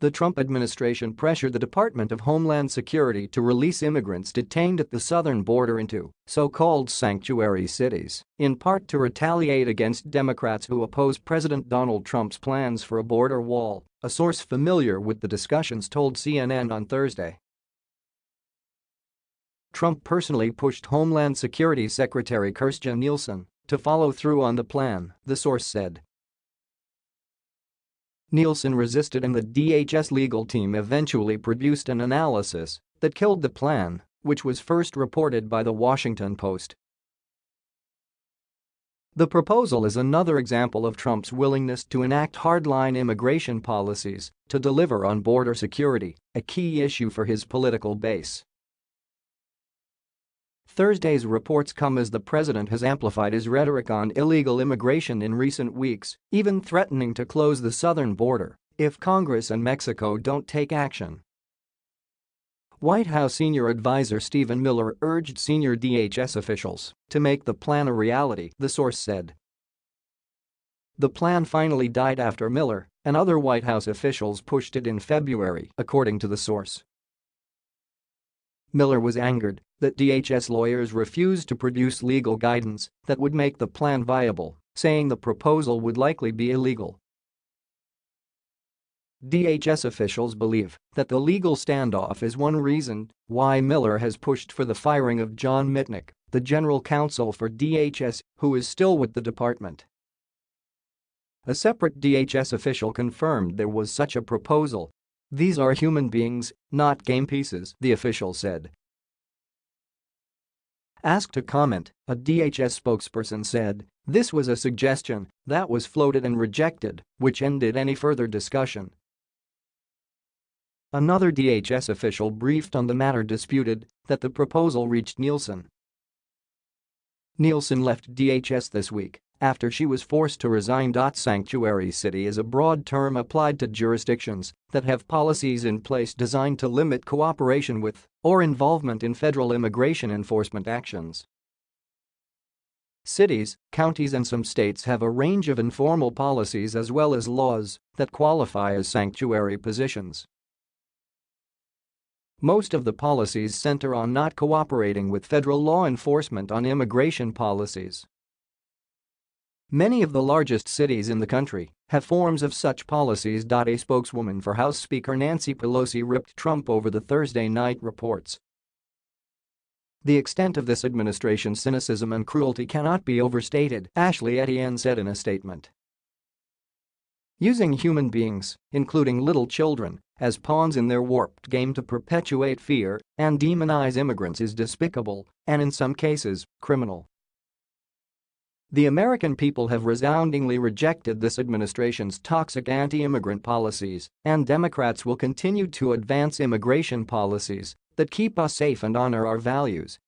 The Trump administration pressured the Department of Homeland Security to release immigrants detained at the southern border into so-called sanctuary cities, in part to retaliate against Democrats who oppose President Donald Trump's plans for a border wall, a source familiar with the discussions told CNN on Thursday. Trump personally pushed Homeland Security Secretary Kirstjen Nielsen to follow through on the plan, the source said. Nielsen resisted and the DHS legal team eventually produced an analysis that killed the plan, which was first reported by The Washington Post. The proposal is another example of Trump's willingness to enact hardline immigration policies to deliver on border security, a key issue for his political base. Thursday's reports come as the president has amplified his rhetoric on illegal immigration in recent weeks, even threatening to close the southern border if Congress and Mexico don't take action. White House senior advisor Stephen Miller urged senior DHS officials to make the plan a reality, the source said. The plan finally died after Miller and other White House officials pushed it in February, according to the source. Miller was angered that DHS lawyers refused to produce legal guidance that would make the plan viable, saying the proposal would likely be illegal. DHS officials believe that the legal standoff is one reason why Miller has pushed for the firing of John Mitnick, the general counsel for DHS, who is still with the department. A separate DHS official confirmed there was such a proposal these are human beings, not game pieces, the official said. Asked to comment, a DHS spokesperson said, this was a suggestion that was floated and rejected, which ended any further discussion. Another DHS official briefed on the matter disputed that the proposal reached Nielsen. Nielsen left DHS this week after she was forced to resign. Sanctuary city is a broad term applied to jurisdictions that have policies in place designed to limit cooperation with or involvement in federal immigration enforcement actions. Cities, counties and some states have a range of informal policies as well as laws that qualify as sanctuary positions. Most of the policies center on not cooperating with federal law enforcement on immigration policies. Many of the largest cities in the country have forms of such policies. A spokeswoman for House Speaker Nancy Pelosi ripped Trump over the Thursday night reports. The extent of this administration's cynicism and cruelty cannot be overstated, Ashley Etienne said in a statement. Using human beings, including little children, as pawns in their warped game to perpetuate fear and demonize immigrants is despicable and in some cases, criminal. The American people have resoundingly rejected this administration's toxic anti-immigrant policies, and Democrats will continue to advance immigration policies that keep us safe and honor our values.